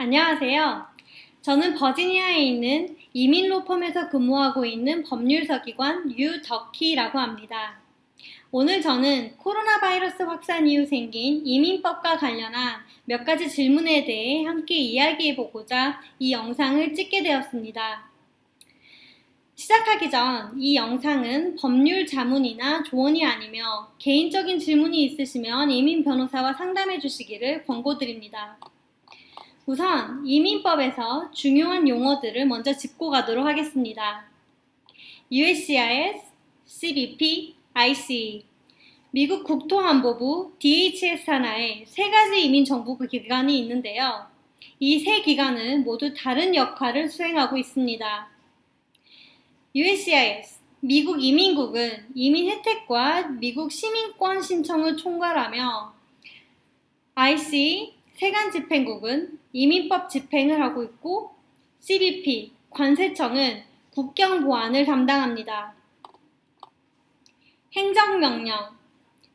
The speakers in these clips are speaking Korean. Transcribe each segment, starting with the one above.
안녕하세요. 저는 버지니아에 있는 이민로펌에서 근무하고 있는 법률서기관 유덕희라고 합니다. 오늘 저는 코로나 바이러스 확산 이후 생긴 이민법과 관련한 몇 가지 질문에 대해 함께 이야기해 보고자 이 영상을 찍게 되었습니다. 시작하기 전 이 영상은 법률 자문이나 조언이 아니며 개인적인 질문이 있으시면 이민 변호사와 상담해 주시기를 권고드립니다. 우선 이민법에서 중요한 용어들을 먼저 짚고 가도록 하겠습니다. USCIS, CBP, IC, 미국 국토안보부, DHS 산하의 세 가지 이민정부 기관이 있는데요. 이 세 기관은 모두 다른 역할을 수행하고 있습니다. USCIS, 미국 이민국은 이민 혜택과 미국 시민권 신청을 총괄하며 IC, 세관 집행국은 이민법 집행을 하고 있고 CBP, 관세청은 국경 보안을 담당합니다. 행정명령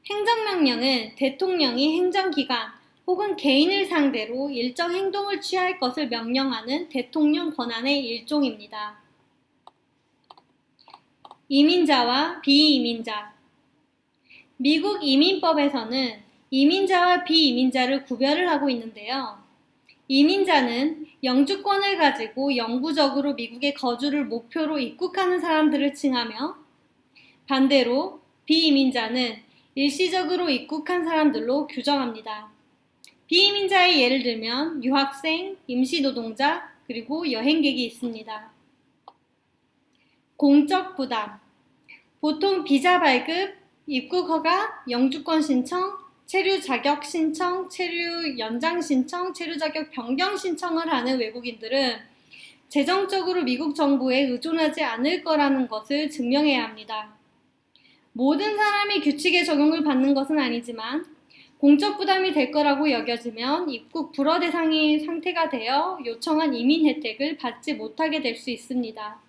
행정명령은 대통령이 행정기관 혹은 개인을 상대로 일정 행동을 취할 것을 명령하는 대통령 권한의 일종입니다. 이민자와 비이민자 미국 이민법에서는 이민자와 비이민자를 구별을 하고 있는데요. 이민자는 영주권을 가지고 영구적으로 미국에 거주를 목표로 입국하는 사람들을 칭하며 반대로 비이민자는 일시적으로 입국한 사람들로 규정합니다. 비이민자의 예를 들면 유학생, 임시노동자, 그리고 여행객이 있습니다. 공적 부담 보통 비자 발급, 입국 허가, 영주권 신청, 체류 자격 신청, 체류 연장 신청, 체류 자격 변경 신청을 하는 외국인들은 재정적으로 미국 정부에 의존하지 않을 거라는 것을 증명해야 합니다. 모든 사람이 규칙의 적용을 받는 것은 아니지만 공적 부담이 될 거라고 여겨지면 입국 불허 대상이 상태가 되어 요청한 이민 혜택을 받지 못하게 될 수 있습니다.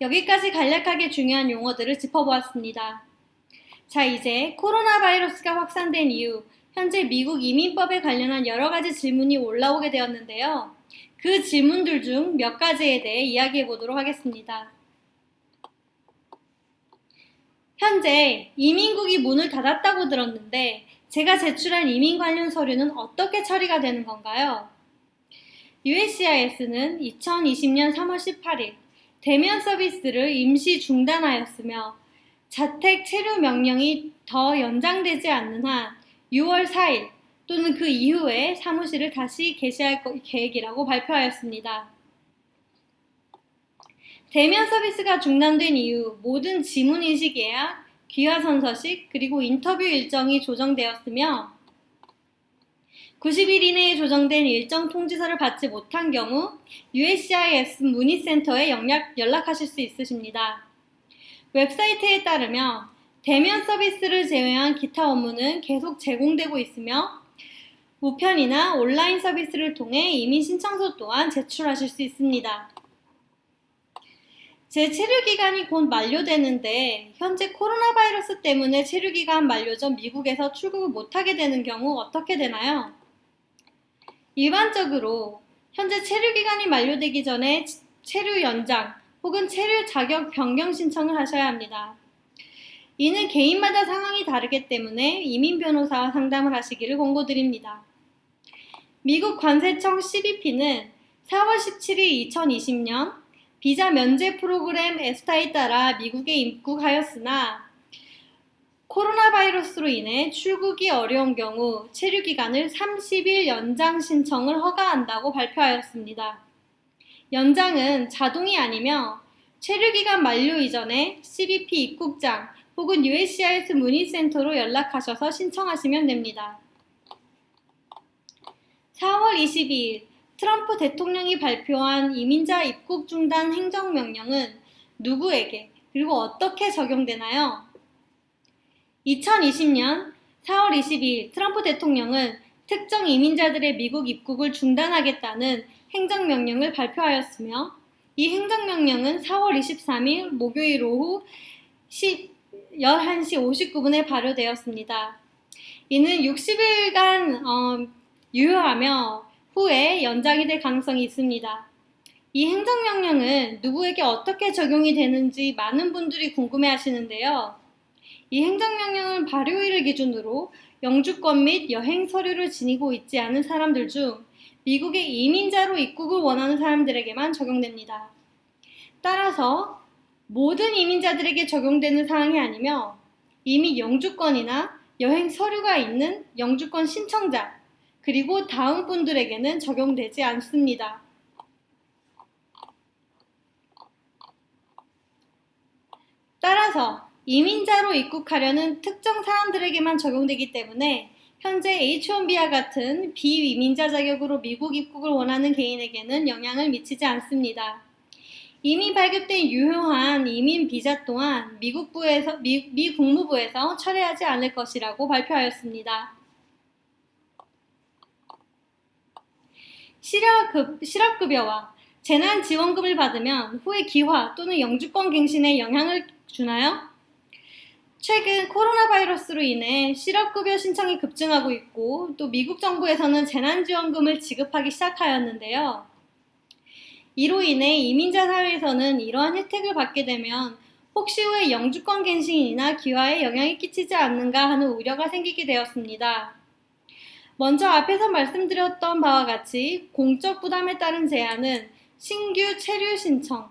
여기까지 간략하게 중요한 용어들을 짚어보았습니다. 자, 이제 코로나 바이러스가 확산된 이후 현재 미국 이민법에 관련한 여러 가지 질문이 올라오게 되었는데요. 그 질문들 중 몇 가지에 대해 이야기해 보도록 하겠습니다. 현재 이민국이 문을 닫았다고 들었는데 제가 제출한 이민 관련 서류는 어떻게 처리가 되는 건가요? USCIS는 2020년 3월 18일 대면 서비스를 임시 중단하였으며 자택 체류 명령이 더 연장되지 않는 한 6월 4일 또는 그 이후에 사무실을 다시 개시할 계획이라고 발표하였습니다. 대면 서비스가 중단된 이후 모든 지문인식 예약, 귀화선서식, 그리고 인터뷰 일정이 조정되었으며 90일 이내에 조정된 일정 통지서를 받지 못한 경우 USCIS 문의센터에 연락, 연락하실 수 있으십니다. 웹사이트에 따르면 대면 서비스를 제외한 기타 업무는 계속 제공되고 있으며 우편이나 온라인 서비스를 통해 이민 신청서 또한 제출하실 수 있습니다. 제 체류 기간이 곧 만료되는데 현재 코로나 바이러스 때문에 체류 기간 만료 전 미국에서 출국을 못하게 되는 경우 어떻게 되나요? 일반적으로 현재 체류 기간이 만료되기 전에 체류 연장 혹은 체류 자격 변경 신청을 하셔야 합니다. 이는 개인마다 상황이 다르기 때문에 이민 변호사와 상담을 하시기를 권고드립니다. 미국 관세청 CBP는 4월 17일 2020년 비자 면제 프로그램 에스타에 따라 미국에 입국하였으나 코로나 바이러스로 인해 출국이 어려운 경우 체류 기간을 30일 연장 신청을 허가한다고 발표하였습니다. 연장은 자동이 아니며 체류 기간 만료 이전에 CBP 입국장 혹은 USCIS 문의센터로 연락하셔서 신청하시면 됩니다. 4월 22일 트럼프 대통령이 발표한 이민자 입국 중단 행정명령은 누구에게 그리고 어떻게 적용되나요? 2020년 4월 22일 트럼프 대통령은 특정 이민자들의 미국 입국을 중단하겠다는 행정명령을 발표하였으며 이 행정명령은 4월 23일 목요일 오후 10, 11시 59분에 발효되었습니다. 이는 60일간 어, 유효하며 후에 연장이 될 가능성이 있습니다. 이 행정명령은 누구에게 어떻게 적용이 되는지 많은 분들이 궁금해 하시는데요. 이 행정명령은 발효일을 기준으로 영주권 및 여행 서류를 지니고 있지 않은 사람들 중 미국에 이민자로 입국을 원하는 사람들에게만 적용됩니다. 따라서 모든 이민자들에게 적용되는 사항이 아니며 이미 영주권이나 여행 서류가 있는 영주권 신청자 그리고 다음 분들에게는 적용되지 않습니다. 따라서 이민자로 입국하려는 특정 사람들에게만 적용되기 때문에 현재 H1B와 같은 비이민자 자격으로 미국 입국을 원하는 개인에게는 영향을 미치지 않습니다. 이미 발급된 유효한 이민 비자 또한 미국부에서, 미, 미 국무부에서 철회하지 않을 것이라고 발표하였습니다. 실업급, 실업급여와 재난지원금을 받으면 후에 기화 또는 영주권 갱신에 영향을 주나요? 최근 코로나 바이러스로 인해 실업급여 신청이 급증하고 있고 또 미국 정부에서는 재난지원금을 지급하기 시작하였는데요. 이로 인해 이민자 사회에서는 이러한 혜택을 받게 되면 혹시 후에 영주권 갱신이나 기화에 영향이 끼치지 않는가 하는 우려가 생기게 되었습니다. 먼저 앞에서 말씀드렸던 바와 같이 공적 부담에 따른 제한은 신규 체류 신청,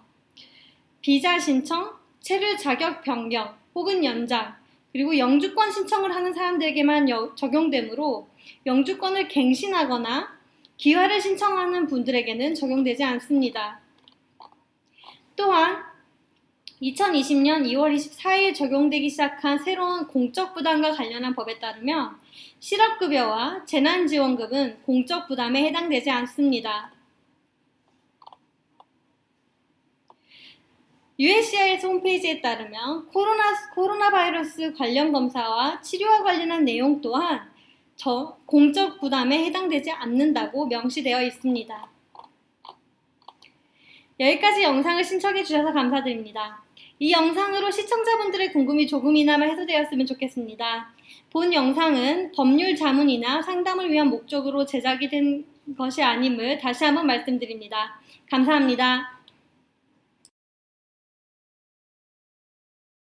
비자 신청, 체류 자격 변경 혹은 연장, 그리고 영주권 신청을 하는 사람들에게만 적용되므로 영주권을 갱신하거나 기화를 신청하는 분들에게는 적용되지 않습니다. 또한 2020년 2월 24일 적용되기 시작한 새로운 공적 부담과 관련한 법에 따르면 실업급여와 재난지원금은 공적 부담에 해당되지 않습니다. USCIS 홈페이지에 따르면 코로나, 코로나 바이러스 관련 검사와 치료와 관련한 내용 또한 저 공적 부담에 해당되지 않는다고 명시되어 있습니다. 여기까지 영상을 신청해 주셔서 감사드립니다. 이 영상으로 시청자분들의 궁금이 조금이나마 해소되었으면 좋겠습니다. 본 영상은 법률 자문이나 상담을 위한 목적으로 제작이 된 것이 아님을 다시 한번 말씀드립니다. 감사합니다.